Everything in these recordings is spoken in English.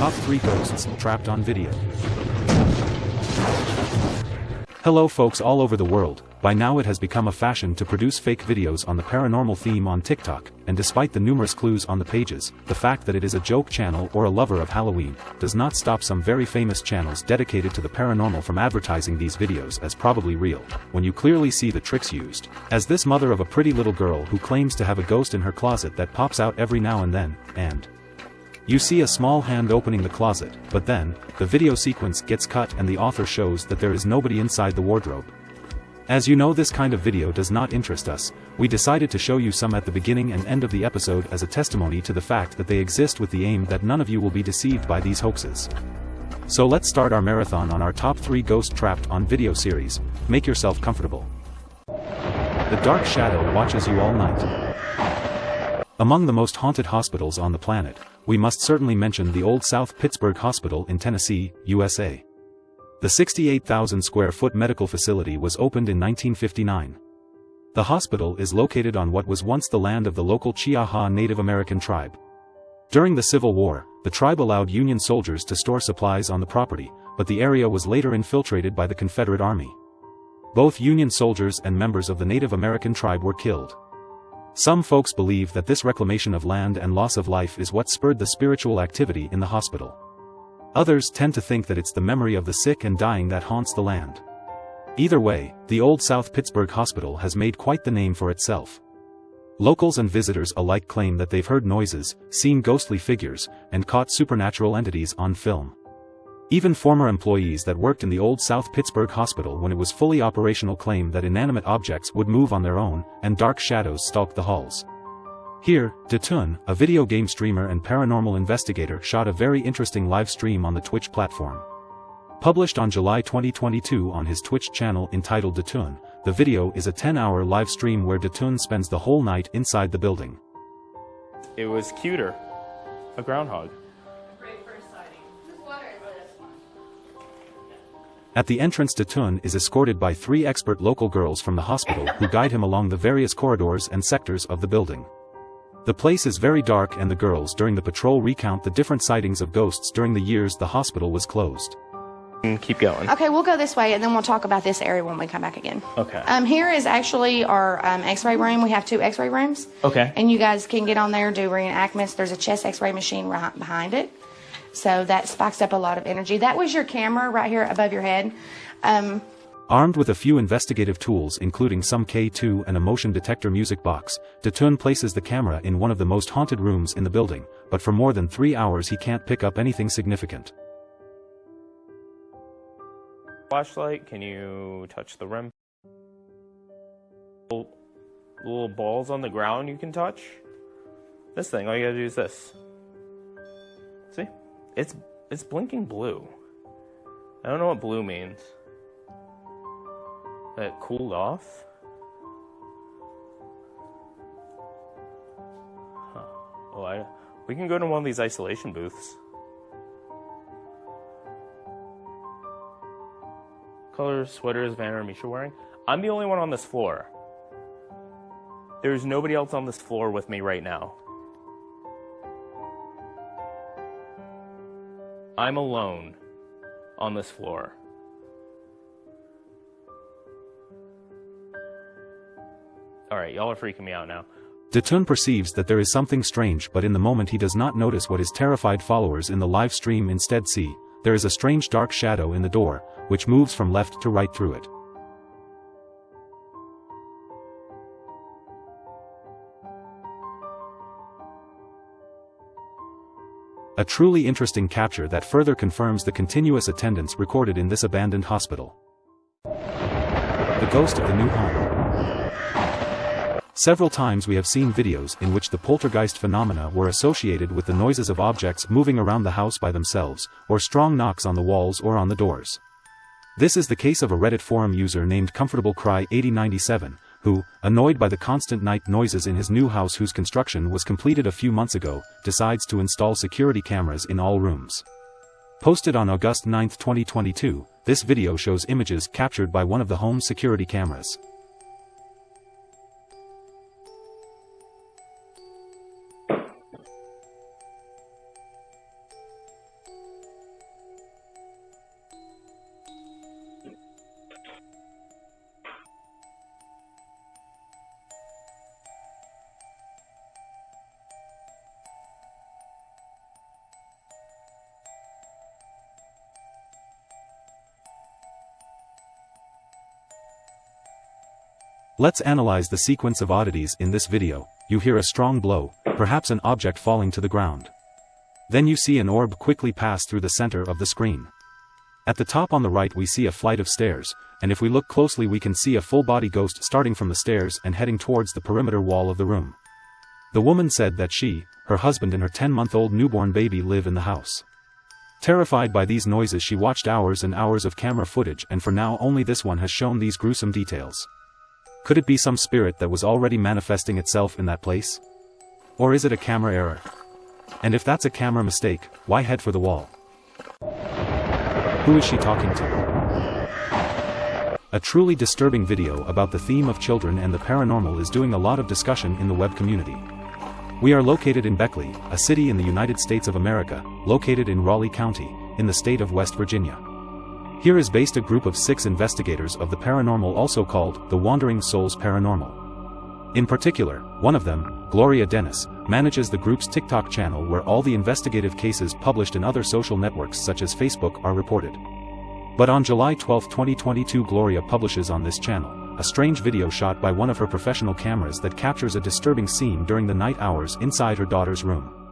top 3 ghosts trapped on video. Hello folks all over the world, by now it has become a fashion to produce fake videos on the paranormal theme on TikTok, and despite the numerous clues on the pages, the fact that it is a joke channel or a lover of Halloween, does not stop some very famous channels dedicated to the paranormal from advertising these videos as probably real, when you clearly see the tricks used. As this mother of a pretty little girl who claims to have a ghost in her closet that pops out every now and then, and you see a small hand opening the closet, but then, the video sequence gets cut and the author shows that there is nobody inside the wardrobe. As you know this kind of video does not interest us, we decided to show you some at the beginning and end of the episode as a testimony to the fact that they exist with the aim that none of you will be deceived by these hoaxes. So let's start our marathon on our top 3 ghost trapped on video series, make yourself comfortable. The Dark Shadow watches you all night. Among the most haunted hospitals on the planet, we must certainly mention the Old South Pittsburg Hospital in Tennessee, USA. The 68,000 square foot medical facility was opened in 1959. The hospital is located on what was once the land of the local Chiaja Native American tribe. During the Civil War, the tribe allowed Union soldiers to store supplies on the property, but the area was later infiltrated by the Confederate Army. Both Union soldiers and members of the Native American tribe were killed. Some folks believe that this reclamation of land and loss of life is what spurred the spiritual activity in the hospital. Others tend to think that it's the memory of the sick and dying that haunts the land. Either way, the Old South Pittsburg Hospital has made quite the name for itself. Locals and visitors alike claim that they've heard noises, seen ghostly figures, and caught supernatural entities on film. Even former employees that worked in the old South Pittsburg Hospital when it was fully operational claim that inanimate objects would move on their own, and dark shadows stalked the halls. Here, Detun, a video game streamer and paranormal investigator shot a very interesting live stream on the Twitch platform. Published on July 2022 on his Twitch channel entitled Detun, the video is a 10-hour live stream where Detun spends the whole night inside the building. It was cuter. A groundhog. At the entrance to Tun is escorted by three expert local girls from the hospital who guide him along the various corridors and sectors of the building. The place is very dark and the girls during the patrol recount the different sightings of ghosts during the years the hospital was closed. Keep going. Okay, we'll go this way and then we'll talk about this area when we come back again. Okay. Um, here is actually our um, x-ray room. We have two x-ray rooms. Okay. And you guys can get on there, do reenactments. There's a chest x-ray machine right behind it. So that spikes up a lot of energy. That was your camera right here above your head. Um, Armed with a few investigative tools including some K2 and a motion detector music box, Detun places the camera in one of the most haunted rooms in the building, but for more than three hours he can't pick up anything significant. Flashlight, can you touch the rim? Little, little balls on the ground you can touch? This thing, all you gotta do is this. It's it's blinking blue. I don't know what blue means. That cooled off? Huh. Oh, I, we can go to one of these isolation booths. Color sweaters Vanna and Misha wearing? I'm the only one on this floor. There's nobody else on this floor with me right now. I'm alone on this floor. Alright, y'all are freaking me out now. Detun perceives that there is something strange but in the moment he does not notice what his terrified followers in the live stream instead see, there is a strange dark shadow in the door, which moves from left to right through it. A truly interesting capture that further confirms the continuous attendance recorded in this abandoned hospital. The ghost of the new home. Several times we have seen videos in which the poltergeist phenomena were associated with the noises of objects moving around the house by themselves, or strong knocks on the walls or on the doors. This is the case of a Reddit forum user named Comfortable Cry 8097, who, annoyed by the constant night noises in his new house whose construction was completed a few months ago, decides to install security cameras in all rooms. Posted on August 9, 2022, this video shows images captured by one of the home's security cameras. Let's analyze the sequence of oddities in this video, you hear a strong blow, perhaps an object falling to the ground. Then you see an orb quickly pass through the center of the screen. At the top on the right we see a flight of stairs, and if we look closely we can see a full-body ghost starting from the stairs and heading towards the perimeter wall of the room. The woman said that she, her husband and her 10-month-old newborn baby live in the house. Terrified by these noises she watched hours and hours of camera footage and for now only this one has shown these gruesome details. Could it be some spirit that was already manifesting itself in that place? Or is it a camera error? And if that's a camera mistake, why head for the wall? Who is she talking to? A truly disturbing video about the theme of children and the paranormal is doing a lot of discussion in the web community. We are located in Beckley, a city in the United States of America, located in Raleigh County, in the state of West Virginia. Here is based a group of six investigators of the paranormal also called the Wandering Souls Paranormal. In particular, one of them, Gloria Dennis, manages the group's TikTok channel where all the investigative cases published in other social networks such as Facebook are reported. But on July 12, 2022 Gloria publishes on this channel, a strange video shot by one of her professional cameras that captures a disturbing scene during the night hours inside her daughter's room.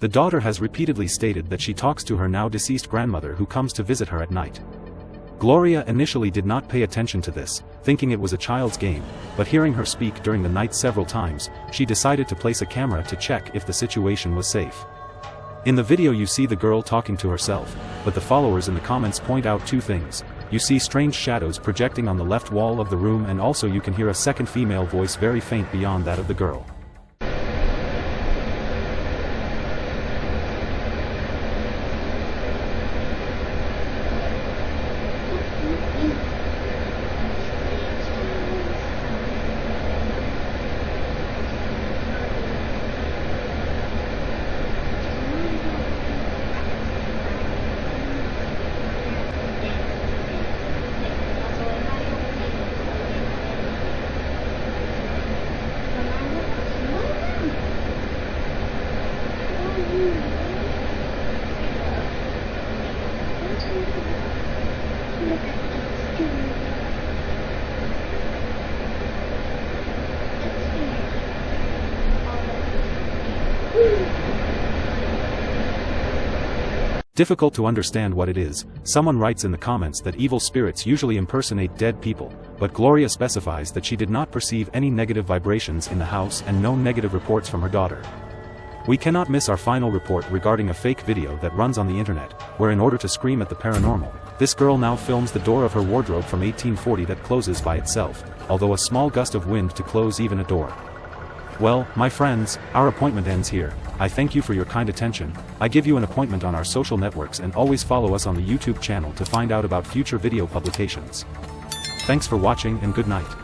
The daughter has repeatedly stated that she talks to her now deceased grandmother who comes to visit her at night. Gloria initially did not pay attention to this, thinking it was a child's game, but hearing her speak during the night several times, she decided to place a camera to check if the situation was safe. In the video you see the girl talking to herself, but the followers in the comments point out two things. You see strange shadows projecting on the left wall of the room and also you can hear a second female voice very faint beyond that of the girl. Difficult to understand what it is, someone writes in the comments that evil spirits usually impersonate dead people, but Gloria specifies that she did not perceive any negative vibrations in the house and no negative reports from her daughter. We cannot miss our final report regarding a fake video that runs on the internet, where in order to scream at the paranormal, this girl now films the door of her wardrobe from 1840 that closes by itself, although a small gust of wind to close even a door. Well, my friends, our appointment ends here. I thank you for your kind attention. I give you an appointment on our social networks and always follow us on the YouTube channel to find out about future video publications. Thanks for watching and good night.